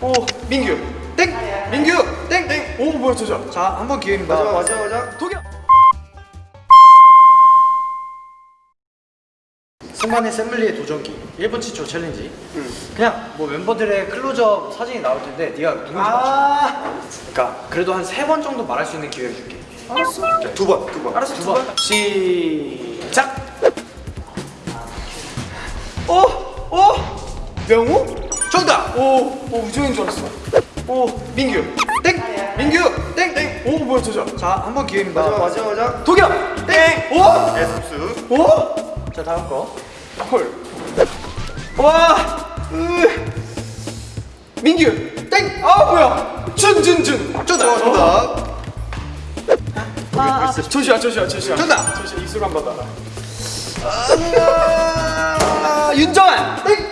오 민규. 땡! 민규! 땡땡 오 뭐야 저저 자한 번 기회입니다. 맞아 맞아 맞아 도겸! 승관의 샘블리의 도전기. 1분 7초 challenge. 그냥 뭐 멤버들의 클로즈업 사진이 나올 텐데 네가 누군지 맞춰. 아 그러니까 그래도 한 세 번 정도 말할 수 있는 기회를 줄게. 알았어. 두번두번. 알았어 두 번. 시작! 오 오! 명우 정답 오 오 우정인 줄 알았어 오 민규 땡 민규 땡 땡 오 뭐야 저저 자한 번 기회입니다 맞아 맞아 맞아 도겸 땡 오 에스스 오? 자 다음 거 헐. 와. 으. 민규. 땡. 아 뭐야. 준 준 준. 정답. 정답 아, 아. 조시야 조시야 조시야. 정답. 조시야 입술 한번 더. 아, 윤정한. 땡.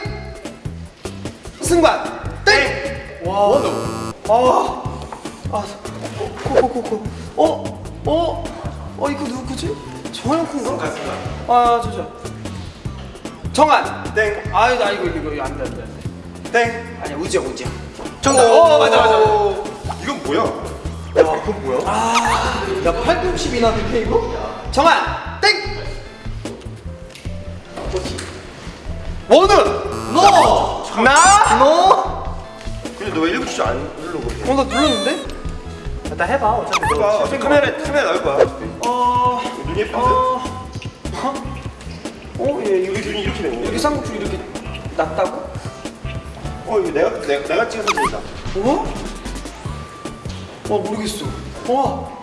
승관. 땡. 와. 원우. 아. 아. 코코코코. 어? 어? 어 이거 누구지? 정한 콘가? 아 조시야. 정한. 땡 아유 나 이거 이거 이거 안돼 안돼 안돼. 땡. 아니야 우지야 우지야. 정답. 어 맞아 맞아. 맞아. 이건 뭐야? 야 그건 뭐야? 야 팔꿈치이나 밑에 이거? 정한 땡. 원우 너. 나 너. 근데 너 왜 1분 진짜 안 누르고 그래? 어나 눌렀는데? 일단 해봐 어차피 너봐 실패 카메라 카메라 나올 거야 어. 눈이 예쁜데? 어. 어? 얘 여기 여기 눈이 이렇게 되는 여기 쌍꺼풀 이렇게 났다고? 어 이거 내가 내가, 내가 찍은 사진이다 어? 와 모르겠어. 와.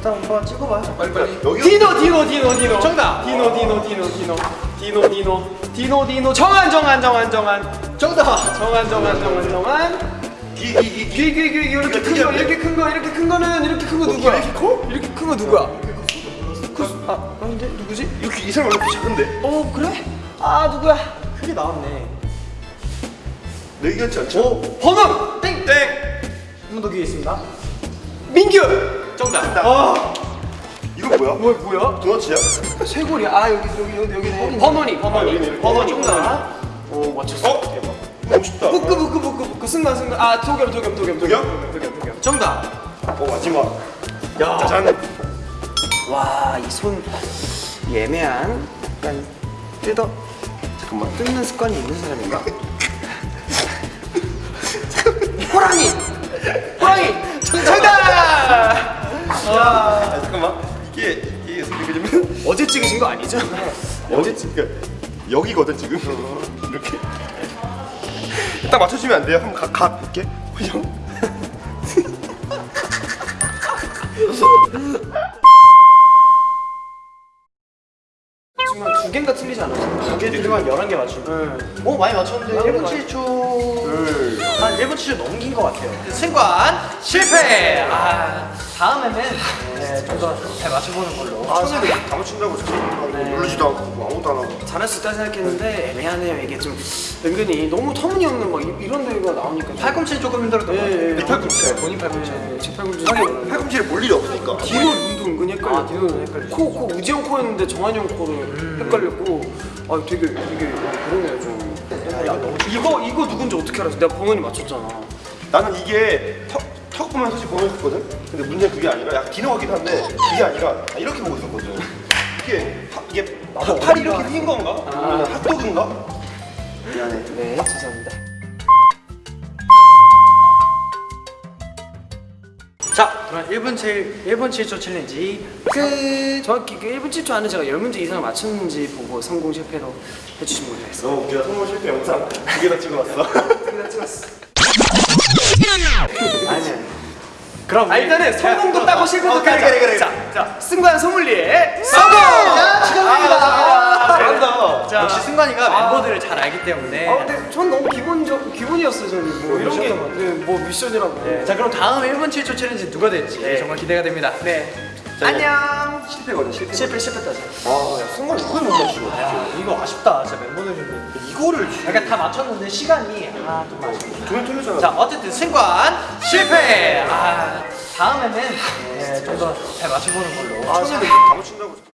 일단 한번 찍어봐 빨리 빨리. 여기 디노 디노 디노 디노 정답. 디노 디노 디노 디노 디노 디노 디노 디노 정한 정한 정한 정한 정답 정한 정한 정한 정한 이이이 귀귀귀 이렇게 큰거 이렇게 큰거 이렇게 큰 거는 이렇게 큰 거 누구야? 이렇게 커? 이렇게 큰 거 누구야? 그, 아 아닌데 누구지? 이렇게 이 사람 왜 이렇게 작은데? 어 그래? 아 누구야? 크게 나왔네 내 같지 않죠? 어 번원 땡 땡! 한번더 기회 있습니다 민규 정답. 아 이거 뭐야? 뭐야 뭐야? 도넛이야? 쇄골이 아 여기 여기 여기. 번원이 아, 번원이 여기네. 번원이 어, 정답. 오 맞췄어. 어? 대박 멋있다 부끄 부끄 부끄 부끄 승관 승관 아 도겸 도겸 도겸 도겸? 도겸 도겸 정답 어 마지막 야. 짜잔 와이 손 애매한 약간 뜯어 잠깐만 뜯는 습관이 있는 사람인가? 호랑이 찍으신 거 아니죠? 여기 지금 여기거든 지금. 이렇게. 딱 맞춰주면 안 돼요? 한번 가, 가 볼게. 형 지금 두 개인가 틀리지 않았어? 두개 들으면 11개 맞추고. 오 많이 맞췄는데. 1분 7초. 한 1분 7초 넘긴 것 같아요. 승관 실패! 아 다음에는 네, 좀더잘 맞춰보는 걸로. 아 손을 다 맞춘다고 저렇게 누르지도 않고 뭐 아무것도 안 하고. 수 있다 생각했는데 애매하네요. 이게 좀 은근히 너무 터무니없는 막 이- 이런 데가 나오니까 팔꿈치 조금 힘들었던 것 같아요. 네 팔꿈치. 본인 팔꿈치. 제 팔꿈치. 하긴 팔꿈치를 볼 일이 없으니까. 뒤로 눈도 은근히 헷갈려 아, 뒤로는 헷갈려. 코, 코 우지영 코였는데 정한이 형 코를 헷갈렸고. 아 되게 되게 그러네요 좀. 야, 너무 이거 이거 누군지 어떻게 알았어? 내가 버논이 맞췄잖아. 나는 이게 턱, 턱 보면 사실 보고 있었거든? 근데 문제는 그게 아니라 약간 같기도 한데 그게 아니라 나 이렇게 보고 있었거든. 이게 파, 이게 파, 팔이 이렇게 흰 건가? 아니면 핫도그인가? 미안해. 네 죄송합니다. 자 그럼 1분 7 1분 7초 챌린지. 그 정확히 그 1분 7초 안에 제가 10문제 이상을 맞췄는지 보고 성공 실패로 해주시면 되겠습니다. 너무 웃기다 성공 실패 영상 두 개 다 찍어놨어. 그냥 찍었어 아니야. 그럼 아 일단은 성공도 따고 실패도 어, 따자. 그래, 그래. 자, 자 승관 소믈리에 성공! 축하드립니다. 잘한다. 자, 역시 승관이가 멤버들을 잘 알기 때문에. 아 근데 전 너무 기본적 기본이었어요 저는 뭐 이런 미션이었던 것 게뭐 미션이라고. 네, 자 그럼 다음 1분 7초 챌린지 누가 될지 네. 정말 기대가 됩니다. 네 안녕. 실패거든 실패 실패 실패다 아야 순간 이걸 못 맞추고 야, 이거 아쉽다. 진짜 멤버들 중에 이거를 그러니까 다 맞췄는데 시간이 아좀 아쉽다 두명 틀렸잖아. 자 어쨌든 승관 실패! 아 다음에는 네, 좀더 잘 맞춰보는 걸로. 아 손을 다 맞춘다고